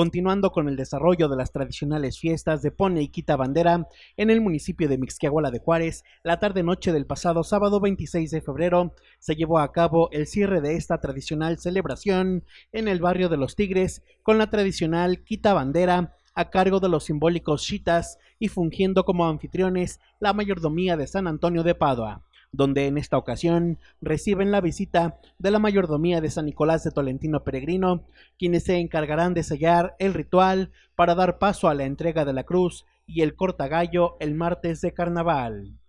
continuando con el desarrollo de las tradicionales fiestas de Pone y Quita Bandera en el municipio de Mixquiahuala de Juárez, la tarde-noche del pasado sábado 26 de febrero se llevó a cabo el cierre de esta tradicional celebración en el barrio de Los Tigres con la tradicional Quita Bandera a cargo de los simbólicos chitas y fungiendo como anfitriones la mayordomía de San Antonio de Padua donde en esta ocasión reciben la visita de la mayordomía de San Nicolás de Tolentino Peregrino, quienes se encargarán de sellar el ritual para dar paso a la entrega de la cruz y el cortagallo el martes de carnaval.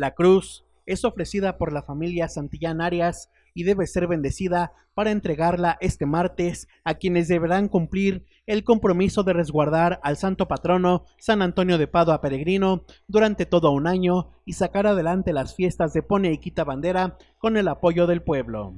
La cruz es ofrecida por la familia Santillán Arias y debe ser bendecida para entregarla este martes a quienes deberán cumplir el compromiso de resguardar al santo patrono San Antonio de Padua Peregrino durante todo un año y sacar adelante las fiestas de Pone y Quita Bandera con el apoyo del pueblo.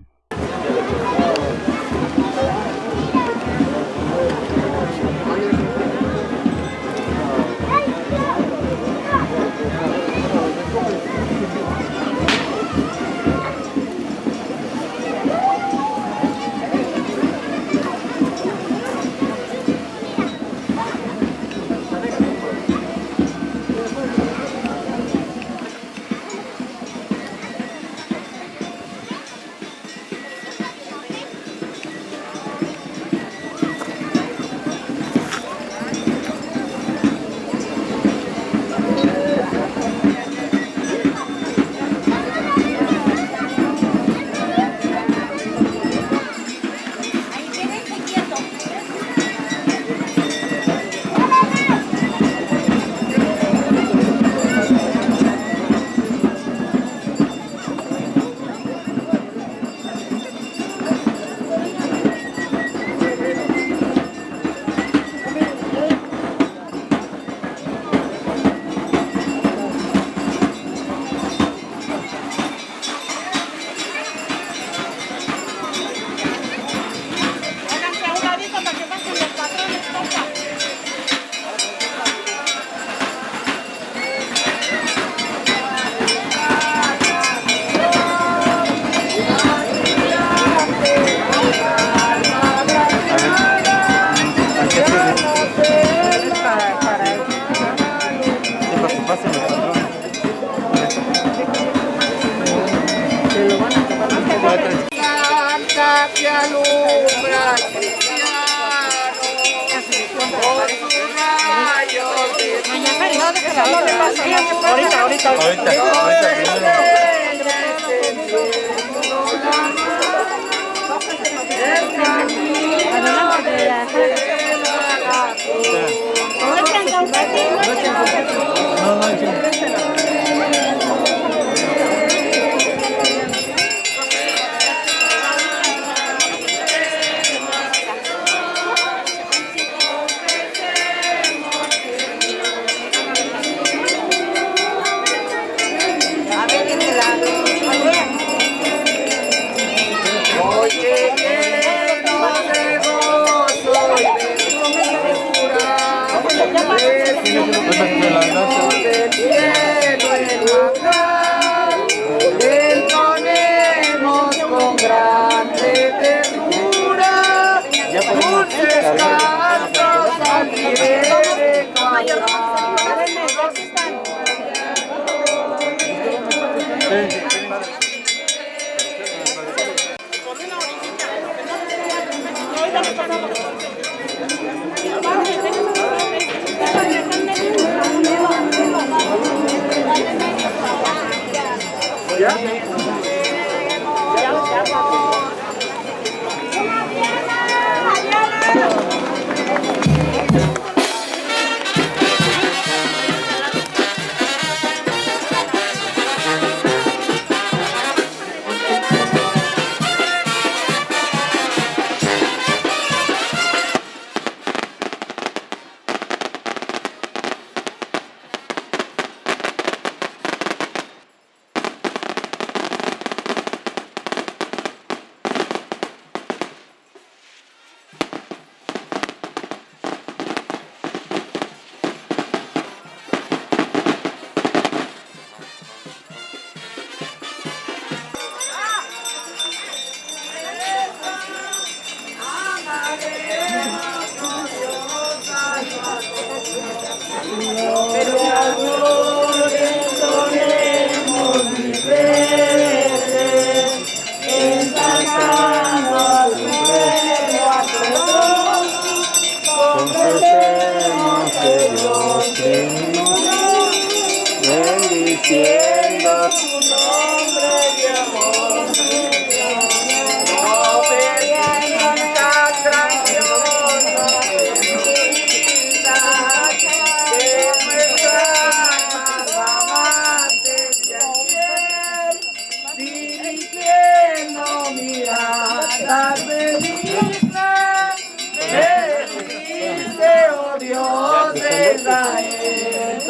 Ahorita, ahorita, ahorita. Ahorita,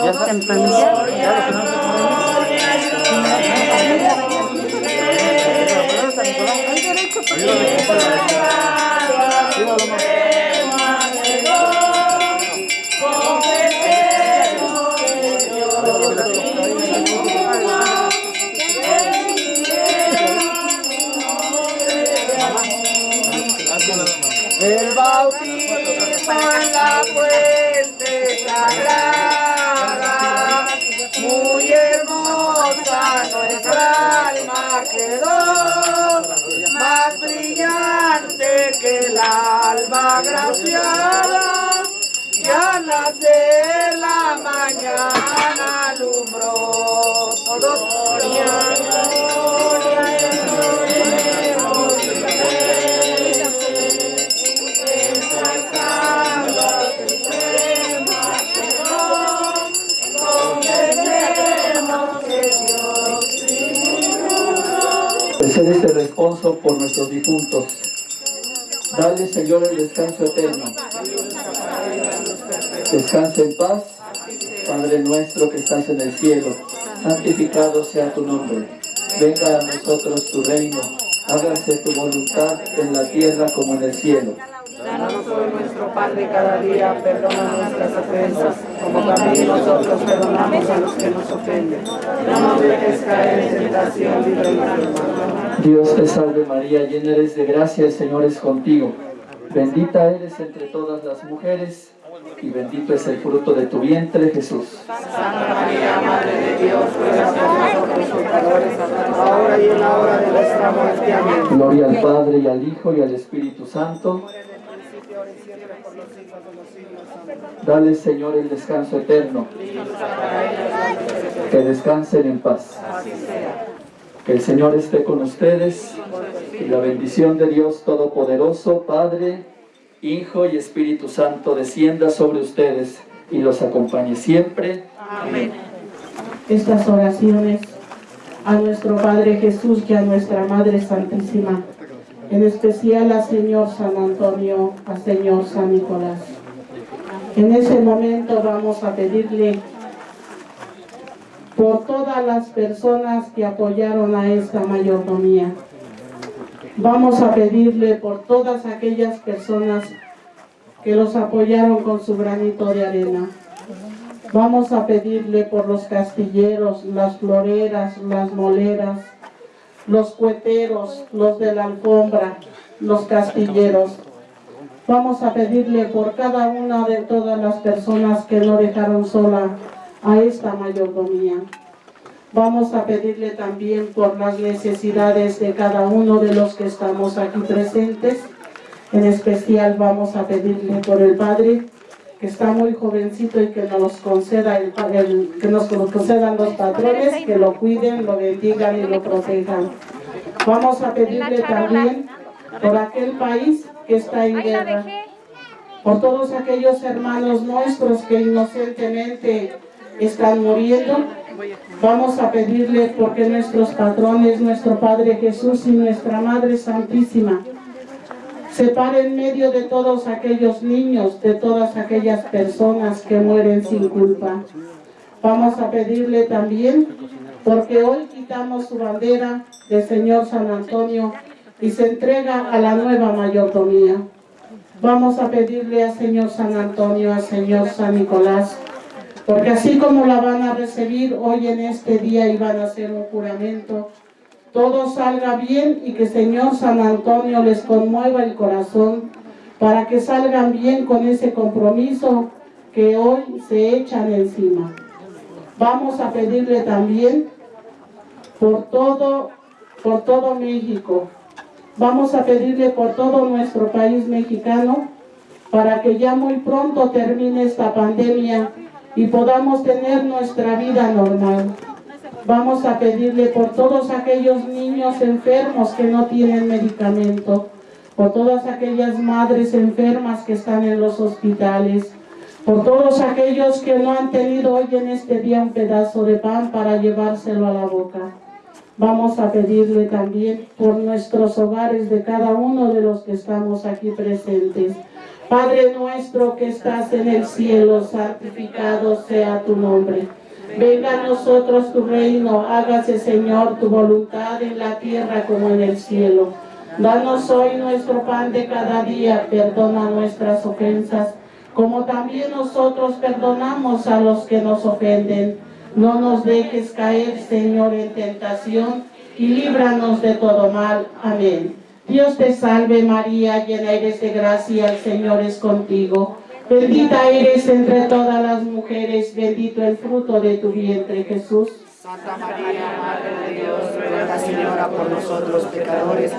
Israel, toda tu gloria, alba graciada, y al nacer la mañana alumbró todo gloria, gloria, Hacer este responso por nuestros difuntos. Dale, Señor, el descanso eterno. Descansa en paz, Padre nuestro que estás en el cielo. Santificado sea tu nombre. Venga a nosotros tu reino. Hágase tu voluntad en la tierra como en el cielo. Pan de cada día, perdona nuestras ofensas, como también nosotros perdonamos a los que nos ofenden. No nos dejes caer en tentación, líbranos del mal. Dios te salve María, llena eres de gracia, el Señor es contigo. Bendita eres entre todas las mujeres y bendito es el fruto de tu vientre, Jesús. Santa María, Madre de Dios, ruega por nosotros pecadores, ahora y en la hora de nuestra muerte. Amén. Gloria al Padre y al Hijo y al Espíritu Santo. Dale, Señor, el descanso eterno. Que descansen en paz. Que el Señor esté con ustedes y la bendición de Dios Todopoderoso, Padre, Hijo y Espíritu Santo descienda sobre ustedes y los acompañe siempre. Amén. estas oraciones a nuestro Padre Jesús y a nuestra Madre Santísima, en especial a Señor San Antonio, a Señor San Nicolás. En ese momento vamos a pedirle por todas las personas que apoyaron a esta mayordomía. Vamos a pedirle por todas aquellas personas que los apoyaron con su granito de arena. Vamos a pedirle por los castilleros, las floreras, las moleras, los cueteros, los de la alfombra, los castilleros. Vamos a pedirle por cada una de todas las personas que no dejaron sola a esta mayordomía. Vamos a pedirle también por las necesidades de cada uno de los que estamos aquí presentes. En especial vamos a pedirle por el Padre, que está muy jovencito y que nos conceda el, que nos concedan los patrones, que lo cuiden, lo bendigan y lo protejan. Vamos a pedirle también por aquel país que está en guerra, por todos aquellos hermanos nuestros que inocentemente están muriendo, Vamos a pedirle porque nuestros patrones, nuestro Padre Jesús y nuestra Madre Santísima, se paren en medio de todos aquellos niños, de todas aquellas personas que mueren sin culpa. Vamos a pedirle también, porque hoy quitamos su bandera del Señor San Antonio y se entrega a la nueva mayordomía. Vamos a pedirle al Señor San Antonio, al Señor San Nicolás, porque así como la van a recibir hoy en este día y van a hacer un juramento, todo salga bien y que Señor San Antonio les conmueva el corazón para que salgan bien con ese compromiso que hoy se echan encima. Vamos a pedirle también por todo, por todo México, vamos a pedirle por todo nuestro país mexicano para que ya muy pronto termine esta pandemia y podamos tener nuestra vida normal. Vamos a pedirle por todos aquellos niños enfermos que no tienen medicamento, por todas aquellas madres enfermas que están en los hospitales, por todos aquellos que no han tenido hoy en este día un pedazo de pan para llevárselo a la boca. Vamos a pedirle también por nuestros hogares de cada uno de los que estamos aquí presentes, Padre nuestro que estás en el cielo, santificado sea tu nombre. Venga a nosotros tu reino, hágase Señor tu voluntad en la tierra como en el cielo. Danos hoy nuestro pan de cada día, perdona nuestras ofensas, como también nosotros perdonamos a los que nos ofenden. No nos dejes caer, Señor, en tentación, y líbranos de todo mal. Amén. Dios te salve María, llena eres de gracia, el Señor es contigo. Bendita eres entre todas las mujeres, bendito el fruto de tu vientre Jesús. Santa María, Madre de Dios, ruega Señora por nosotros pecadores,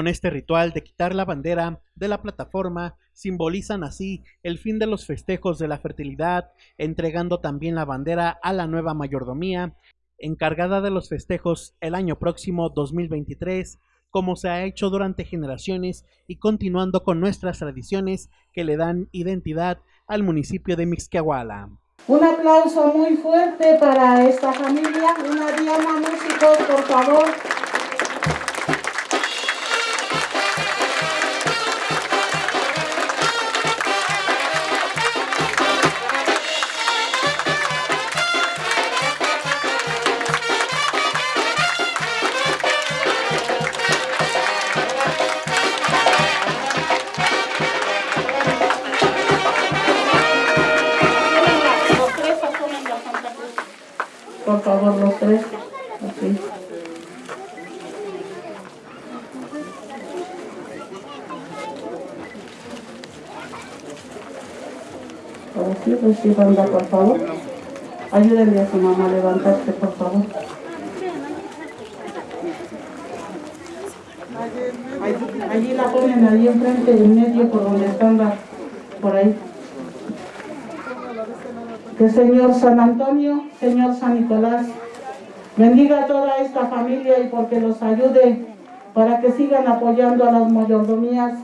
Con este ritual de quitar la bandera de la plataforma, simbolizan así el fin de los festejos de la fertilidad, entregando también la bandera a la nueva mayordomía, encargada de los festejos el año próximo 2023, como se ha hecho durante generaciones y continuando con nuestras tradiciones que le dan identidad al municipio de Mixquiahuala. Un aplauso muy fuerte para esta familia. Una diana músicos, por favor. Sí, recibanla, por favor. Ayúdenle a su mamá a levantarse, por favor. Allí, allí la ponen ahí enfrente, en medio, por donde están por ahí. Que Señor San Antonio, Señor San Nicolás, bendiga a toda esta familia y porque los ayude para que sigan apoyando a las mayordomías,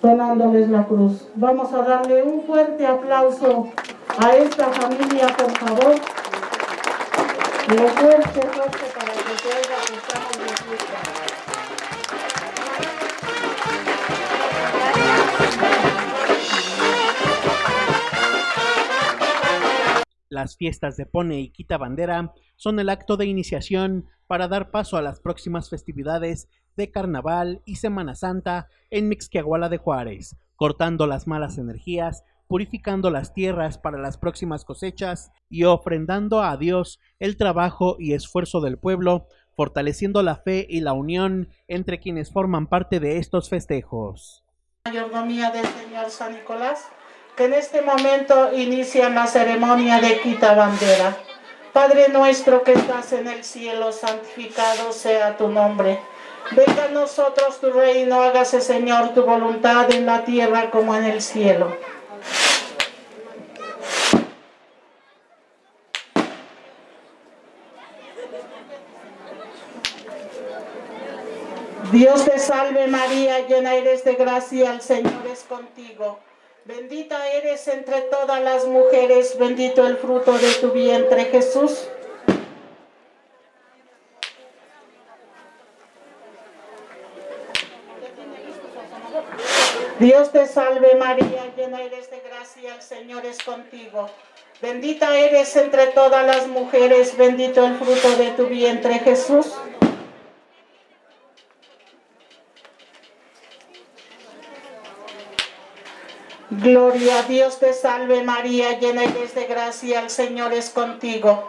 donándoles la cruz. Vamos a darle un fuerte aplauso a esta familia, por favor. Lo fuerte, fuerte para que se oiga que estamos. Las fiestas de Pone y Quita Bandera son el acto de iniciación para dar paso a las próximas festividades de Carnaval y Semana Santa en Mixquiahuala de Juárez, cortando las malas energías, purificando las tierras para las próximas cosechas y ofrendando a Dios el trabajo y esfuerzo del pueblo, fortaleciendo la fe y la unión entre quienes forman parte de estos festejos. mayordomía del Señor San Nicolás, que en este momento inician la ceremonia de quita bandera. Padre nuestro que estás en el cielo, santificado sea tu nombre. Venga a nosotros tu reino, hágase Señor tu voluntad en la tierra como en el cielo. Dios te salve María, llena eres de gracia, el Señor es contigo. Bendita eres entre todas las mujeres, bendito el fruto de tu vientre Jesús. Dios te salve María, llena eres de gracia, el Señor es contigo. Bendita eres entre todas las mujeres, bendito el fruto de tu vientre Jesús. Gloria a Dios te salve María, llena eres de gracia, el Señor es contigo.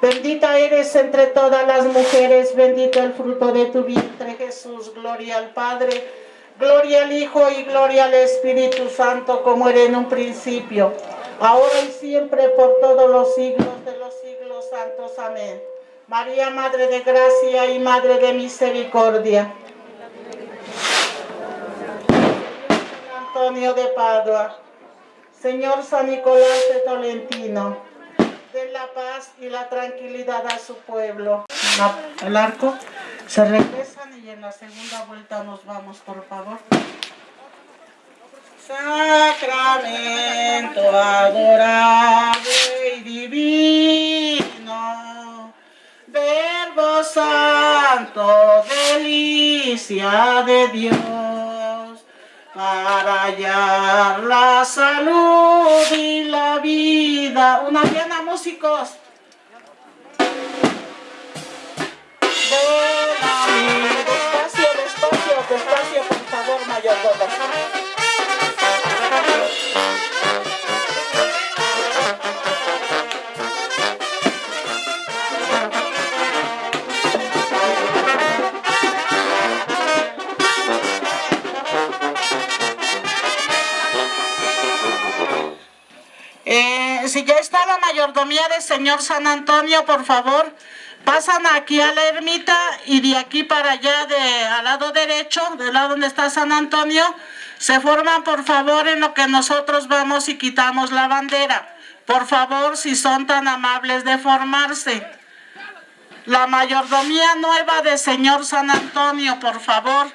Bendita eres entre todas las mujeres, bendito el fruto de tu vientre Jesús. Gloria al Padre, gloria al Hijo y gloria al Espíritu Santo, como era en un principio, ahora y siempre, por todos los siglos de los siglos santos. Amén. María, Madre de Gracia y Madre de Misericordia. Antonio de Padua, Señor San Nicolás de Tolentino, den la paz y la tranquilidad a su pueblo. El arco, se regresan y en la segunda vuelta nos vamos, por favor. Sacramento adorable y divino, Verbo Santo, delicia de Dios para hallar la salud y la vida. Una diana, músicos. Ven. Despacio, despacio, despacio, por favor, mayordomo. Si ya está la mayordomía del señor San Antonio, por favor, pasan aquí a la ermita y de aquí para allá, de, al lado derecho, del lado donde está San Antonio, se forman por favor en lo que nosotros vamos y quitamos la bandera. Por favor, si son tan amables de formarse. La mayordomía nueva del señor San Antonio, por favor.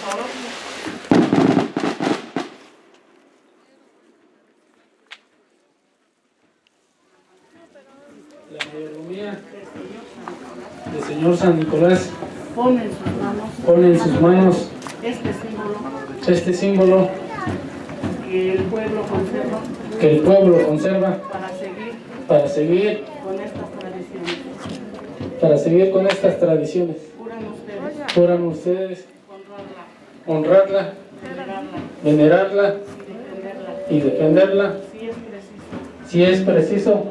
La mayordomía del Señor San Nicolás pone en sus manos, pone en sus manos este símbolo, este símbolo que el pueblo conserva, que el pueblo conserva para seguir, para seguir con estas tradiciones. Para seguir con estas tradiciones. Juran ustedes. Juran ustedes honrarla, venerarla y defenderla si es preciso.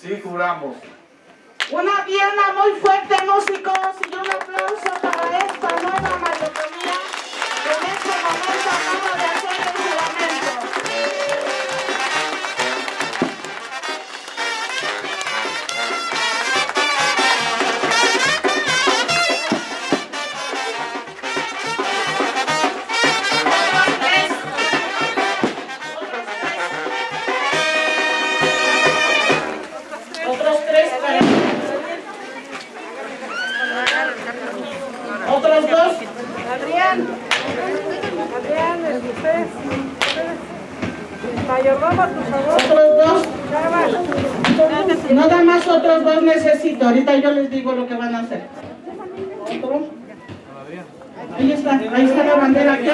Sí, juramos. Una pierna muy fuerte, músicos, y un aplauso para esta nueva mayotomía. En este momento, vamos de ahorita yo les digo lo que van a hacer. Ahí está, ahí está la bandera, aquí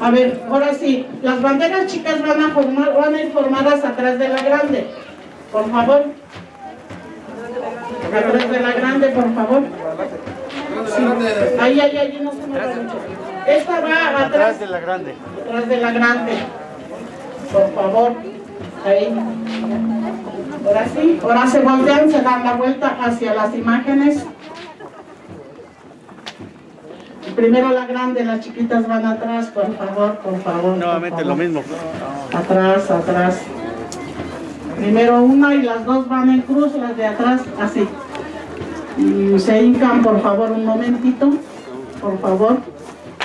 A ver, ahora sí, las banderas chicas van a, formar, van a ir formadas atrás de la grande, por favor. Atrás de la grande, por favor. Ahí, ahí, ahí, no se me mucho. Esta va atrás. de la grande. Atrás de la grande. Por favor. Ahí. Ahora sí. Ahora se voltean, se dan la vuelta hacia las imágenes. Primero la grande, las chiquitas van atrás, por favor, por favor. Nuevamente lo mismo. Atrás, atrás. Primero una y las dos van en cruz, las de atrás así. Y se hincan, por favor, un momentito. Por favor.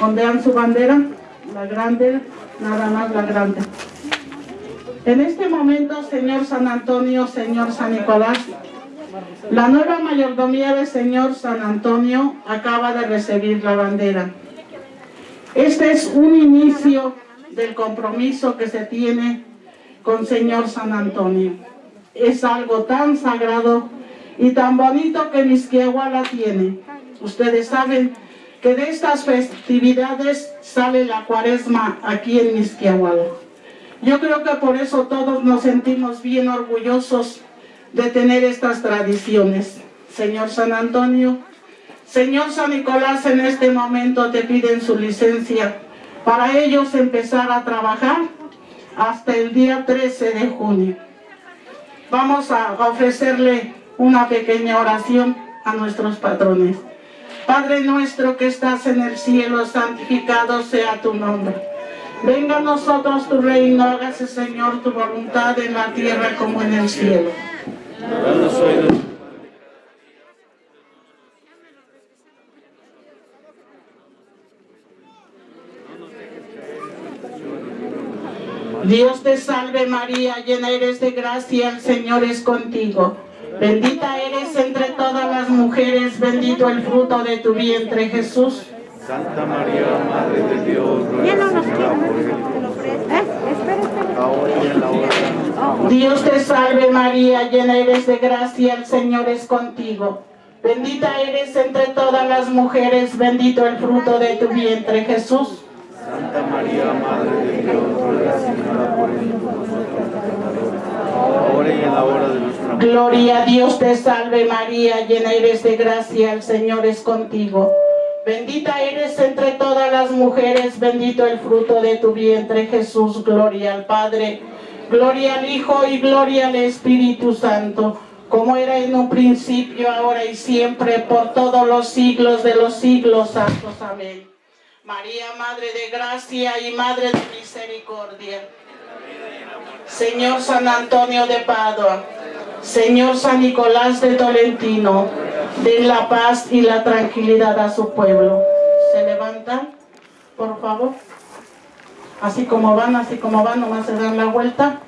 Ondean su bandera. La grande, nada más la grande. En este momento, señor San Antonio, señor San Nicolás, la nueva mayordomía del señor San Antonio acaba de recibir la bandera. Este es un inicio del compromiso que se tiene con señor San Antonio. Es algo tan sagrado y tan bonito que Misquiahuala tiene. Ustedes saben que de estas festividades sale la cuaresma aquí en Misquiahuala. Yo creo que por eso todos nos sentimos bien orgullosos de tener estas tradiciones. Señor San Antonio, Señor San Nicolás, en este momento te piden su licencia para ellos empezar a trabajar hasta el día 13 de junio. Vamos a ofrecerle una pequeña oración a nuestros patrones. Padre nuestro que estás en el cielo, santificado sea tu nombre. Venga a nosotros tu reino, hágase Señor tu voluntad en la tierra como en el cielo. Dios te salve María, llena eres de gracia, el Señor es contigo. Bendita eres entre todas las mujeres, bendito el fruto de tu vientre Jesús. Santa María, Madre de Dios, ruega por nuestra muerte. Dios te salve María, llena eres de gracia, el Señor es contigo. Bendita eres entre todas las mujeres, bendito el fruto de tu vientre Jesús. Santa María, Madre de Dios, ruega Señora por él. Ahora y en la hora de nuestra muerte. Gloria a Dios te salve María, llena eres de gracia, el Señor es contigo. Bendita eres entre todas las mujeres, bendito el fruto de tu vientre Jesús. Gloria al Padre, gloria al Hijo y gloria al Espíritu Santo, como era en un principio, ahora y siempre, por todos los siglos de los siglos santos. Amén. María, Madre de Gracia y Madre de Misericordia. Señor San Antonio de Padua, Señor San Nicolás de Tolentino, den la paz y la tranquilidad a su pueblo. ¿Se levantan? Por favor. Así como van, así como van, nomás se dan la vuelta.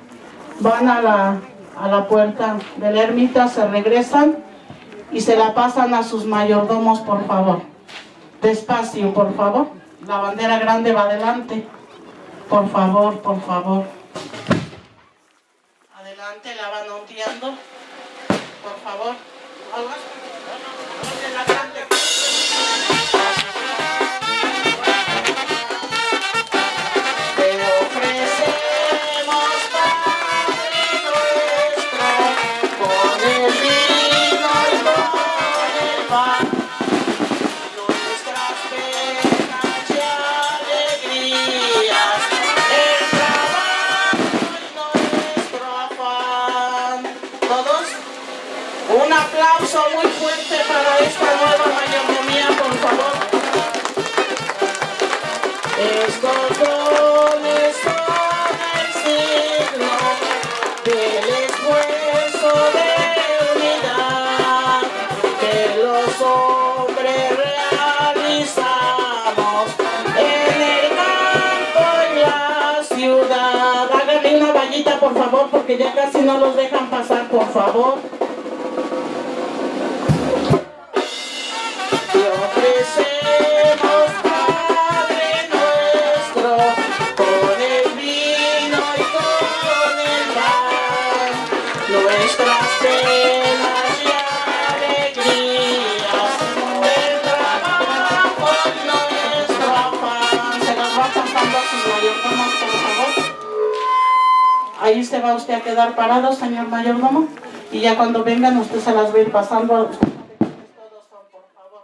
Van a la, a la puerta de la ermita, se regresan y se la pasan a sus mayordomos, por favor. Despacio, por favor. La bandera grande va adelante. Por favor, por favor. Adelante, la van ondeando. Por favor. Porque ya casi no los dejan pasar, por favor. Va va usted a quedar parado, señor mayordomo, y ya cuando vengan usted se las va a ir pasando. Favor.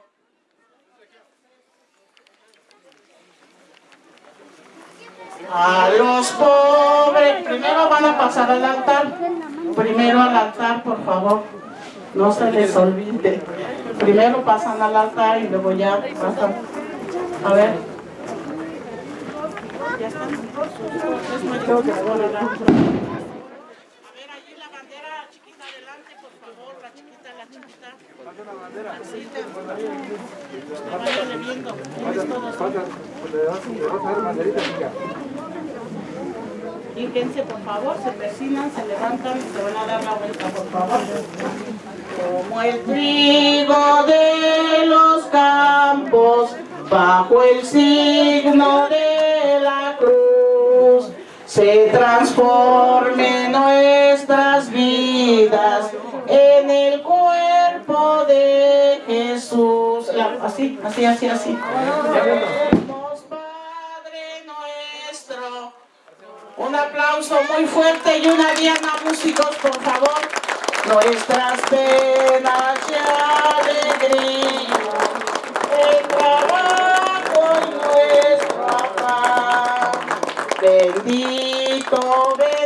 A los pobres, primero van a pasar al altar, primero al altar, por favor, no se les olvide. Primero pasan al altar y luego ya pasan. A ver. Ya están. Es mayor que ahora, ¿verdad? A ver, allí la bandera chiquita adelante, por favor, la chiquita, la chiquita. Así, te- váyanle viendo. Tienes todos. Fíjense, por favor, se persinan, se levantan y se van a dar la vuelta, por favor. Como el trigo de los campos, bajo el signo de la cruz, se transformen nuestras vidas en el cuerpo de Jesús. La- así, así, así, así. Padre nuestro. Un aplauso muy fuerte y una diana, músicos, por favor. Nuestras penas y alegría, el trabajo nuestro afán. Bendito, bendito,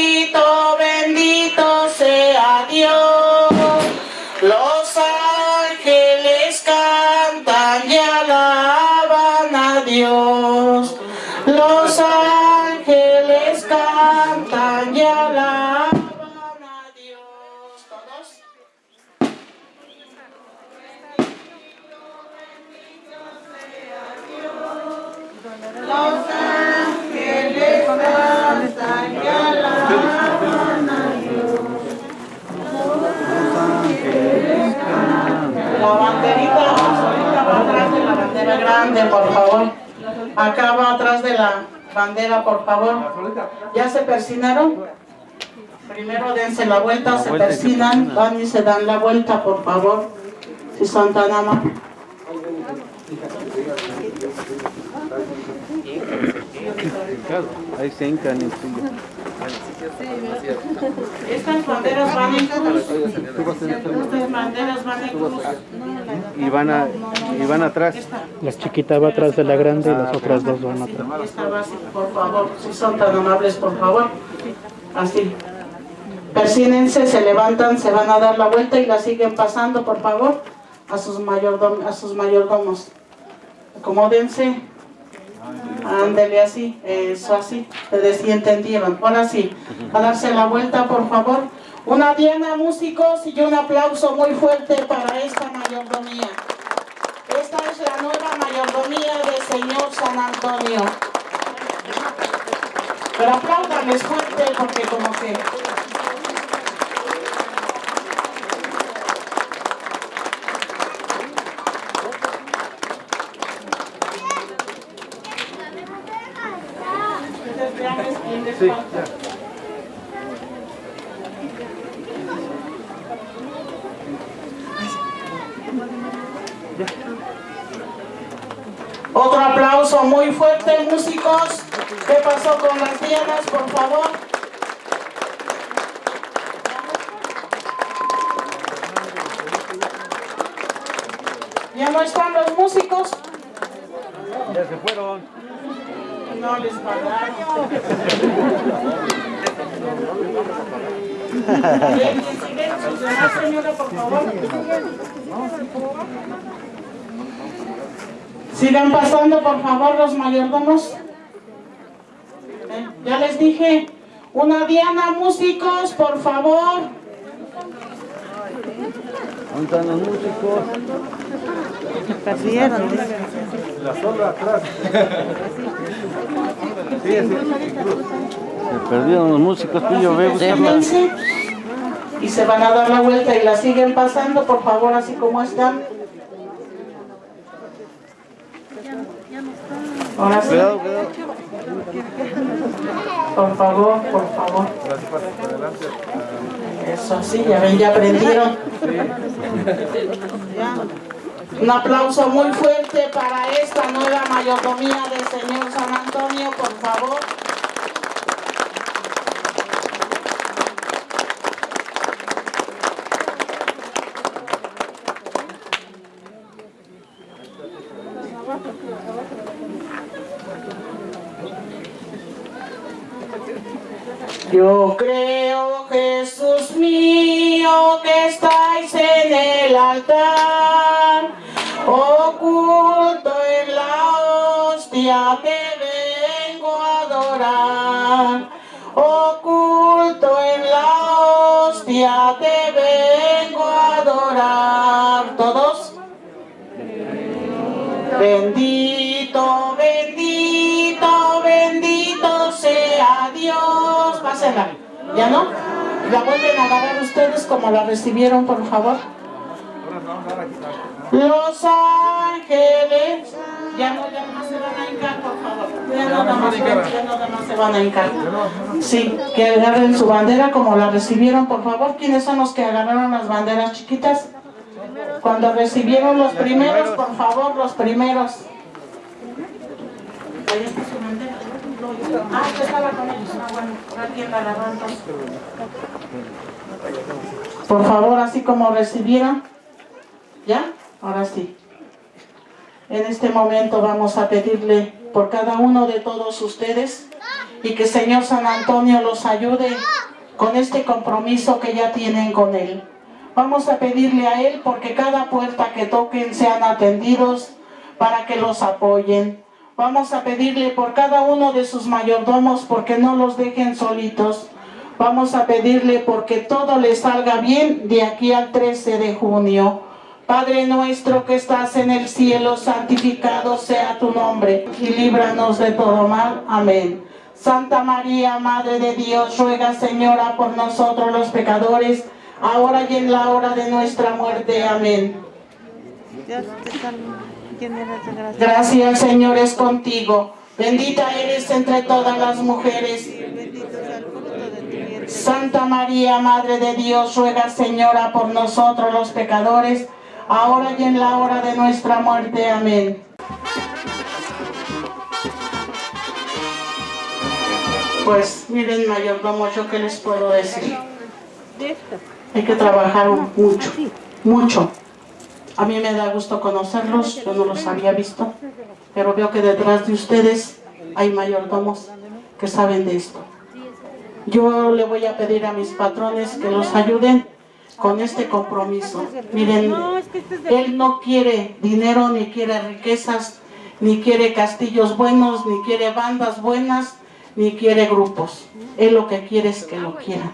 alaban a Dios. ¿Todos? Los ángeles cantan y alaban a Dios. La banderita ahorita va atrás de la bandera grande, por favor. Acá va atrás de la bandera, por favor. ¿Ya se persinaron? Primero dense la vuelta, se persinan, van y se dan la vuelta, por favor. Si son tan amables. Ahí se hincan. Estas banderas van en cruz. Estas banderas van en cruz. Y van, a, y van atrás. La chiquita va atrás de la grande y las otras dos van atrás. Esta va así, por favor, si son tan amables, por favor. Así. Persínense, se levantan, se van a dar la vuelta y la siguen pasando, por favor, a sus, mayordom- a sus mayordomos. Acomódense. Ándele así, eso así. Ustedes sí entendieron. Ahora sí, a darse la vuelta, por favor. Una diana, músicos, y un aplauso muy fuerte para esta mayordomía. Esta es la nueva mayordomía del Señor San Antonio. Pero apláudanles fuerte porque como que... Ustedes vean Otro aplauso muy fuerte, músicos. ¿Qué pasó con las dianas, por favor? ¿Ya no están los músicos? Ya se fueron. No les pagaron. Silencio, señora, por favor. Sigan pasando, por favor, los mayordomos. Eh, Ya les dije, una diana, músicos, por favor. ¿Dónde están los músicos? La sola atrás. Sí, sí. Se perdieron los músicos, Pillo, ve. Déjense. y se van a dar la vuelta y la siguen pasando, por favor, así como están. Ahora sí. Por favor, por favor. Eso sí, ya ven, ya aprendieron. Un aplauso muy fuerte para esta nueva mayordomía del Señor San Antonio, por favor. Yo creo, Jesús mío, que estáis en el altar, ¿Ya no? La vuelven a agarrar ustedes como la recibieron, por favor. Los ángeles. Ya no, ya no se van a hincar, por favor. Ya nada más, ya nada más se van a hincar. Sí, que agarren su bandera como la recibieron, por favor. ¿Quiénes son los que agarraron las banderas chiquitas? Cuando recibieron los primeros, por favor, los primeros. Ahí está su bandera. Ah, yo estaba con ellos. Ah, bueno, ahora quién la entonces. Por favor, así como recibieron. ¿Ya? Ahora sí. En este momento vamos a pedirle por cada uno de todos ustedes y que Señor San Antonio los ayude con este compromiso que ya tienen con Él. Vamos a pedirle a Él porque cada puerta que toquen sean atendidos para que los apoyen. Vamos a pedirle por cada uno de sus mayordomos porque no los dejen solitos. Vamos a pedirle porque todo les salga bien de aquí al 13 de junio. Padre nuestro que estás en el cielo, santificado sea tu nombre y líbranos de todo mal. Amén. Santa María, Madre de Dios, ruega Señora por nosotros los pecadores, ahora y en la hora de nuestra muerte. Amén. Gracias el Señor es contigo. Bendita eres entre todas las mujeres. Santa María, Madre de Dios, ruega Señora por nosotros los pecadores, ahora y en la hora de nuestra muerte. Amén. Pues miren mayordomo, yo qué les puedo decir. Hay que trabajar mucho, mucho. A mí me da gusto conocerlos, yo no los había visto, pero veo que detrás de ustedes hay mayordomos que saben de esto. Yo le voy a pedir a mis patrones que los ayuden con este compromiso. Miren, él no quiere dinero, ni quiere riquezas, ni quiere castillos buenos, ni quiere bandas buenas, ni quiere grupos. Él lo que quiere es que lo quieran.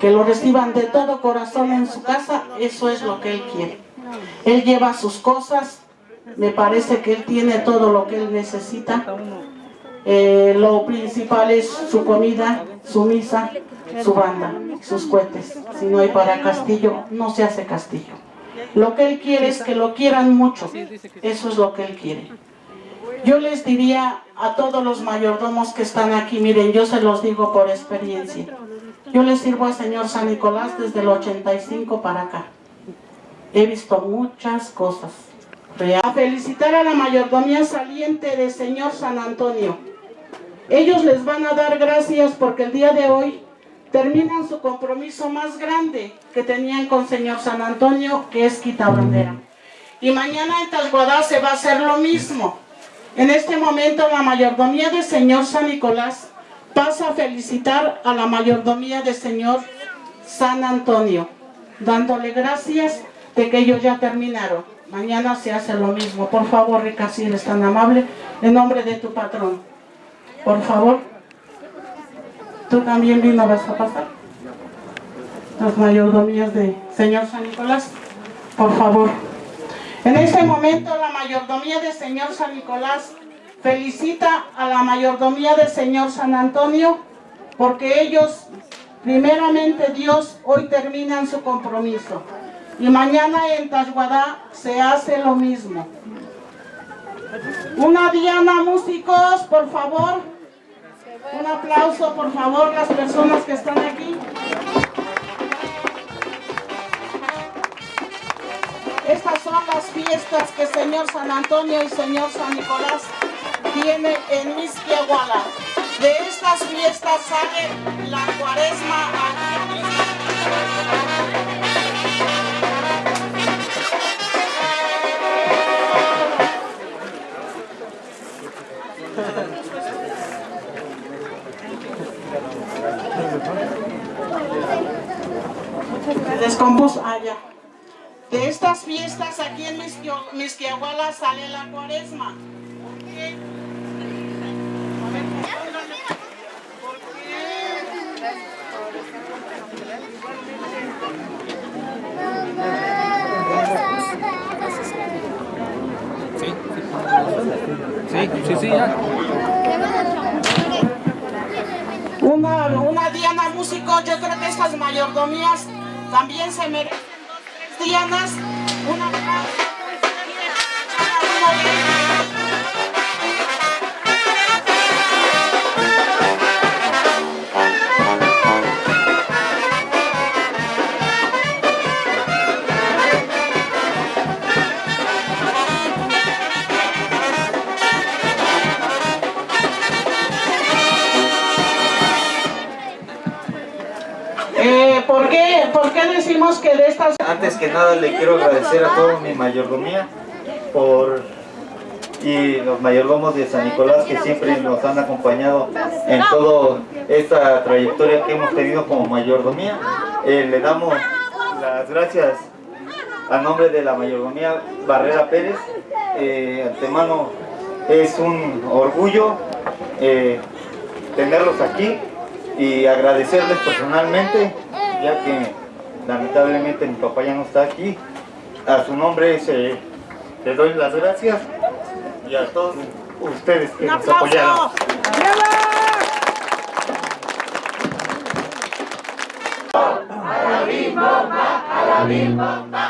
Que lo reciban de todo corazón en su casa, eso es lo que él quiere. Él lleva sus cosas, me parece que él tiene todo lo que él necesita. Eh, lo principal es su comida, su misa, su banda, sus cohetes. Si no hay para castillo, no se hace castillo. Lo que él quiere es que lo quieran mucho. Eso es lo que él quiere. Yo les diría a todos los mayordomos que están aquí, miren, yo se los digo por experiencia. Yo les sirvo al Señor San Nicolás desde el 85 para acá. He visto muchas cosas. A felicitar a la mayordomía saliente del Señor San Antonio. Ellos les van a dar gracias porque el día de hoy terminan su compromiso más grande que tenían con Señor San Antonio, que es quitabandera. Y mañana en Tasguadá se va a hacer lo mismo. En este momento la mayordomía del Señor San Nicolás pasa a felicitar a la mayordomía del Señor San Antonio, dándole gracias de que ellos ya terminaron. Mañana se hace lo mismo. Por favor, Rica, si tan amable, en nombre de tu patrón. Por favor. ¿Tú también vino vas a pasar? Las mayordomías de Señor San Nicolás. Por favor. En este momento la mayordomía de Señor San Nicolás felicita a la mayordomía del Señor San Antonio porque ellos Primeramente Dios hoy termina en su compromiso y mañana en Tashguadá se hace lo mismo. Una Diana, músicos, por favor. Un aplauso, por favor, las personas que están aquí. Estas son las fiestas que Señor San Antonio y Señor San Nicolás tiene en Misquiahuala. De estas fiestas sale la cuaresma aquí. Descompuso allá. De estas fiestas aquí en Misquiahuala sale la cuaresma. ¿Por qué? A ver. ¿Por qué? Sí, sí, sí, ya. Una, una Diana músico, yo creo que estas mayordomías también se merecen dos, tres Dianas. Una ellos. ¿Por, qué, ¿Por qué decimos que de estas Antes que nada le quiero agradecer a toda mi mayordomía por y los mayordomos de San Nicolás que siempre nos han acompañado en toda esta trayectoria que hemos tenido como mayordomía. Eh, le damos las gracias a nombre de la mayordomía Barrera Pérez. Eh, antemano es un orgullo eh, tenerlos aquí y agradecerles personalmente, ya que lamentablemente mi papá ya no está aquí. A su nombre se, le doy las gracias y a todos ustedes que nos apoyaron. aplauso?